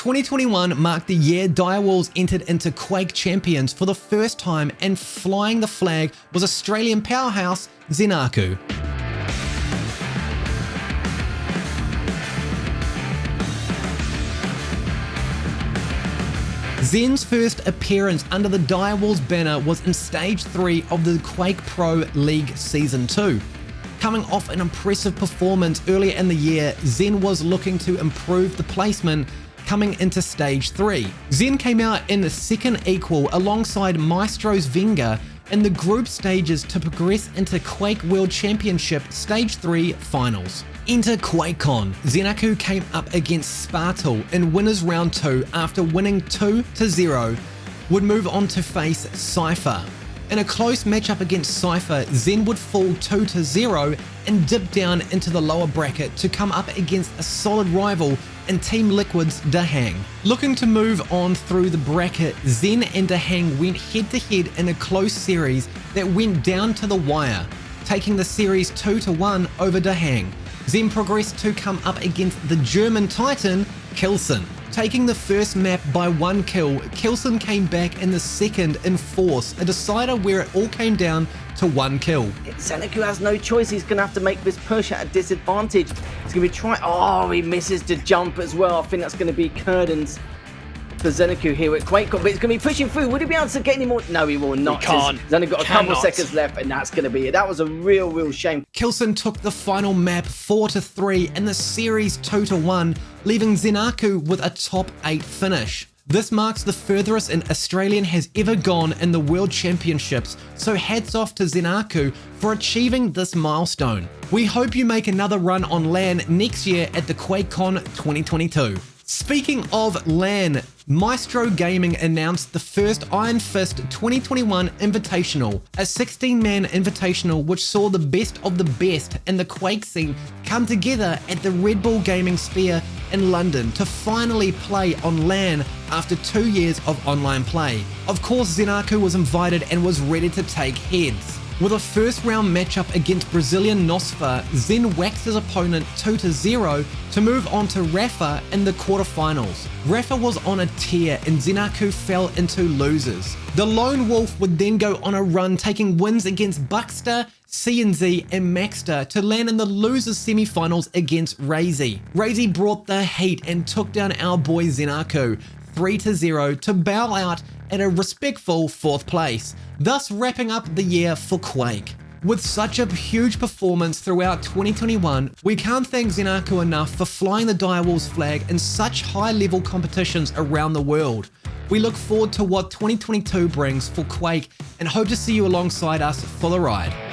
2021 marked the year Direwolves entered into Quake Champions for the first time and flying the flag was Australian powerhouse Zenaku. Zen's first appearance under the Direwolves banner was in Stage 3 of the Quake Pro League Season 2. Coming off an impressive performance earlier in the year, Zen was looking to improve the placement coming into Stage 3. Zen came out in the second equal alongside Maestro's Venga in the group stages to progress into Quake World Championship Stage 3 finals. Enter QuakeCon. Zenaku came up against Spartal in winners round 2 after winning 2 to 0, would move on to face Cypher. In a close matchup against Cypher, Zen would fall 2 to 0 and dip down into the lower bracket to come up against a solid rival in Team Liquid's Dahang. Looking to move on through the bracket, Zen and Dahang went head to head in a close series that went down to the wire, taking the series 2 to 1 over Dahang. Zen progressed to come up against the German Titan, Kilson. Taking the first map by one kill, Kilson came back in the second in force, a decider where it all came down to one kill. Zenaku has no choice. He's going to have to make this push at a disadvantage. He's going to be trying... Oh, he misses to jump as well. I think that's going to be Curden's for Zenaku here at QuakeCon, but he's going to be pushing through. Would he be able to get any more? No, he will not. He can't. He's only got a Cannot. couple seconds left, and that's going to be it. That was a real, real shame. Kilson took the final map 4 to 3 and the series 2 to 1, leaving Zenaku with a top 8 finish. This marks the furthest an Australian has ever gone in the World Championships, so hats off to Zenaku for achieving this milestone. We hope you make another run on LAN next year at the QuakeCon 2022. Speaking of LAN, Maestro Gaming announced the first Iron Fist 2021 Invitational, a 16-man invitational which saw the best of the best in the Quake scene come together at the Red Bull Gaming Sphere in London to finally play on LAN after two years of online play. Of course, Zenaku was invited and was ready to take heads. With a first round matchup against Brazilian Nosfa, Zen waxed his opponent 2-0 to move on to Rapha in the quarterfinals. Rapha was on a tear and Zenaku fell into losers. The Lone Wolf would then go on a run taking wins against Buckster, CNZ and Maxter to land in the losers semifinals against Raisy. Raisy brought the heat and took down our boy Zenaku 3-0 to bow out at a respectful fourth place, thus wrapping up the year for Quake. With such a huge performance throughout 2021, we can't thank Zenaku enough for flying the Direwolves flag in such high level competitions around the world. We look forward to what 2022 brings for Quake and hope to see you alongside us for the ride.